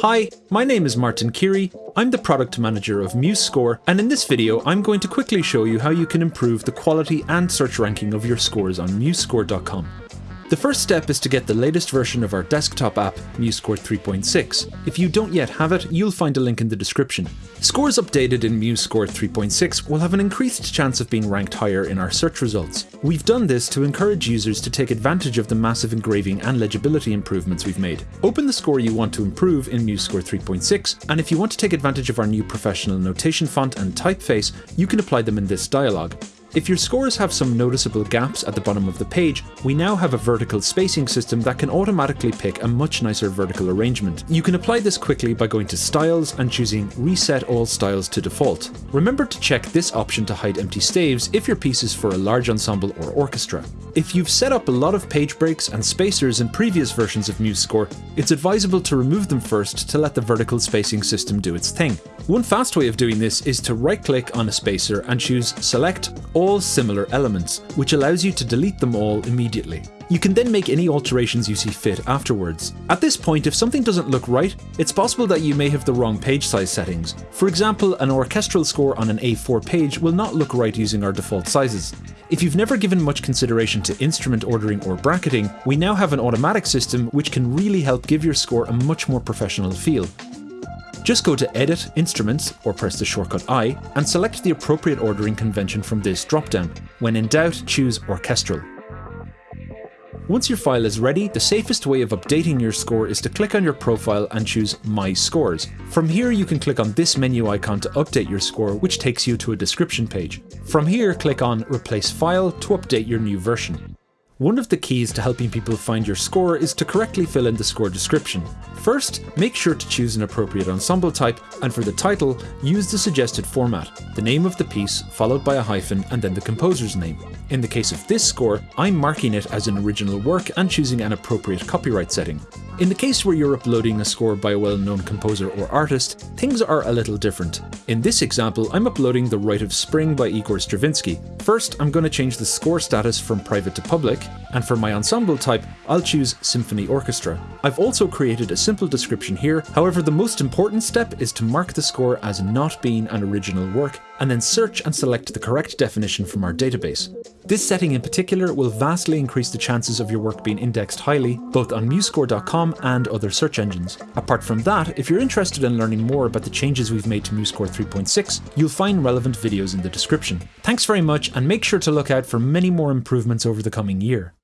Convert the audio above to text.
Hi, my name is Martin Keary, I'm the product manager of MuseScore, and in this video I'm going to quickly show you how you can improve the quality and search ranking of your scores on MuseScore.com. The first step is to get the latest version of our desktop app, MuseScore 3.6. If you don't yet have it, you'll find a link in the description. Scores updated in MuseScore 3.6 will have an increased chance of being ranked higher in our search results. We've done this to encourage users to take advantage of the massive engraving and legibility improvements we've made. Open the score you want to improve in MuseScore 3.6, and if you want to take advantage of our new professional notation font and typeface, you can apply them in this dialog. If your scores have some noticeable gaps at the bottom of the page, we now have a vertical spacing system that can automatically pick a much nicer vertical arrangement. You can apply this quickly by going to Styles and choosing Reset all styles to default. Remember to check this option to hide empty staves if your piece is for a large ensemble or orchestra. If you've set up a lot of page breaks and spacers in previous versions of MuseScore, it's advisable to remove them first to let the vertical spacing system do its thing. One fast way of doing this is to right click on a spacer and choose Select all similar elements, which allows you to delete them all immediately. You can then make any alterations you see fit afterwards. At this point, if something doesn't look right, it's possible that you may have the wrong page size settings. For example, an orchestral score on an A4 page will not look right using our default sizes. If you've never given much consideration to instrument ordering or bracketing, we now have an automatic system which can really help give your score a much more professional feel. Just go to Edit, Instruments, or press the shortcut I, and select the appropriate ordering convention from this dropdown. When in doubt, choose Orchestral. Once your file is ready, the safest way of updating your score is to click on your profile and choose My Scores. From here you can click on this menu icon to update your score, which takes you to a description page. From here click on Replace File to update your new version. One of the keys to helping people find your score is to correctly fill in the score description. First, make sure to choose an appropriate ensemble type, and for the title, use the suggested format, the name of the piece followed by a hyphen and then the composer's name. In the case of this score, I'm marking it as an original work and choosing an appropriate copyright setting. In the case where you're uploading a score by a well-known composer or artist, things are a little different. In this example, I'm uploading The Rite of Spring by Igor Stravinsky. First, I'm going to change the score status from private to public, and for my ensemble type, I'll choose Symphony Orchestra. I've also created a simple description here, however the most important step is to mark the score as not being an original work, and then search and select the correct definition from our database. This setting in particular will vastly increase the chances of your work being indexed highly, both on MuseScore.com and other search engines. Apart from that, if you're interested in learning more about the changes we've made to MuseScore 3.6, you'll find relevant videos in the description. Thanks very much and make sure to look out for many more improvements over the coming year.